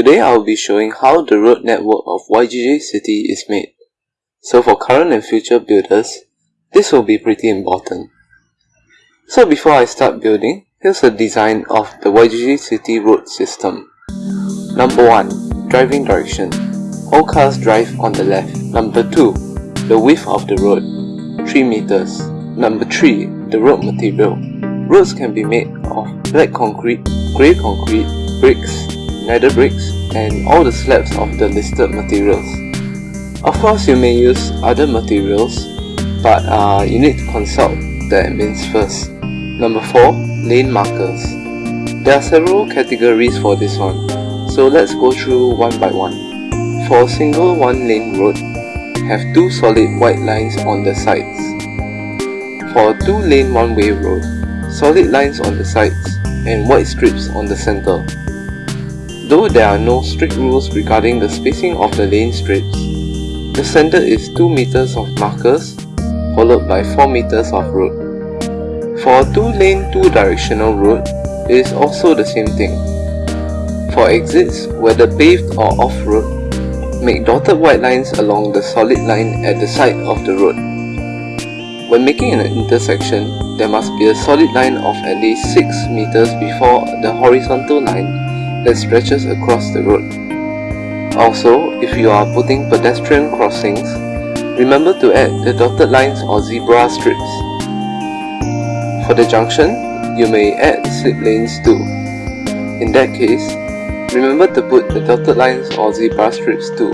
Today I will be showing how the road network of YJJ City is made. So for current and future builders, this will be pretty important. So before I start building, here's a design of the YJJ City road system. Number 1. Driving direction. All cars drive on the left. Number 2. The width of the road. 3 meters. Number 3. The road material. Roads can be made of black concrete, grey concrete, bricks, nether bricks, and all the slabs of the listed materials. Of course you may use other materials, but uh, you need to consult the admins first. Number 4. Lane markers. There are several categories for this one, so let's go through one by one. For a single one lane road, have two solid white lines on the sides. For a two lane one way road, solid lines on the sides and white strips on the center. Though there are no strict rules regarding the spacing of the lane strips, the standard is 2 meters of markers followed by 4 meters of road. For a 2-lane 2-directional road, it is also the same thing. For exits, whether paved or off-road, make dotted white lines along the solid line at the side of the road. When making an intersection, there must be a solid line of at least 6 meters before the horizontal line that stretches across the road. Also, if you are putting pedestrian crossings, remember to add the dotted lines or zebra strips. For the junction, you may add slip lanes too. In that case, remember to put the dotted lines or zebra strips too,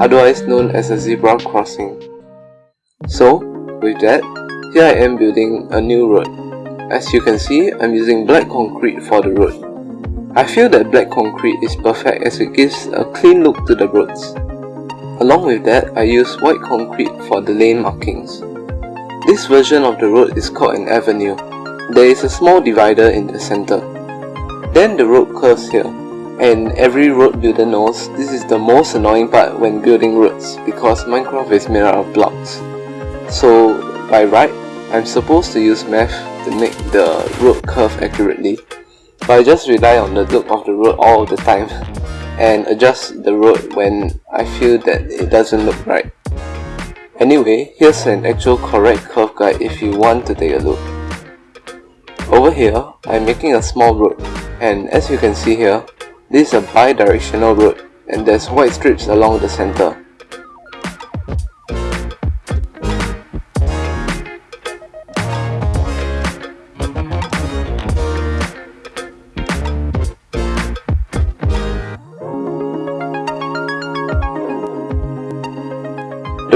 otherwise known as a zebra crossing. So, with that, here I am building a new road. As you can see, I'm using black concrete for the road. I feel that black concrete is perfect as it gives a clean look to the roads. Along with that, I use white concrete for the lane markings. This version of the road is called an avenue. There is a small divider in the center. Then the road curves here. And every road builder knows this is the most annoying part when building roads because Minecraft is made out of blocks. So by right, I'm supposed to use math to make the road curve accurately but I just rely on the look of the road all the time and adjust the road when I feel that it doesn't look right. Anyway, here's an actual correct curve guide if you want to take a look. Over here, I'm making a small road and as you can see here, this is a bi-directional road and there's white strips along the center.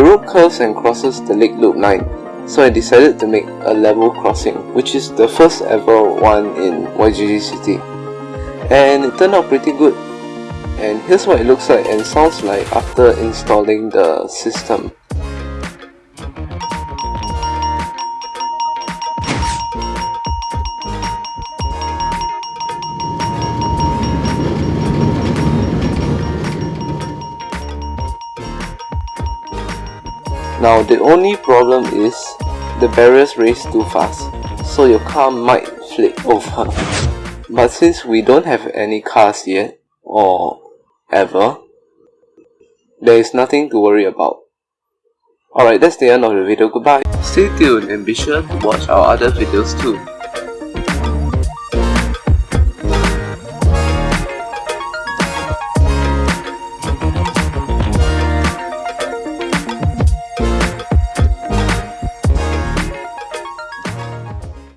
Road curves and crosses the Lake Loop line, so I decided to make a level crossing, which is the first ever one in YJJ City. And it turned out pretty good. And here's what it looks like and sounds like after installing the system. Now the only problem is the barriers race too fast, so your car might flip over. But since we don't have any cars yet, or ever, there is nothing to worry about. Alright, that's the end of the video. Goodbye. Stay tuned and be sure to watch our other videos too.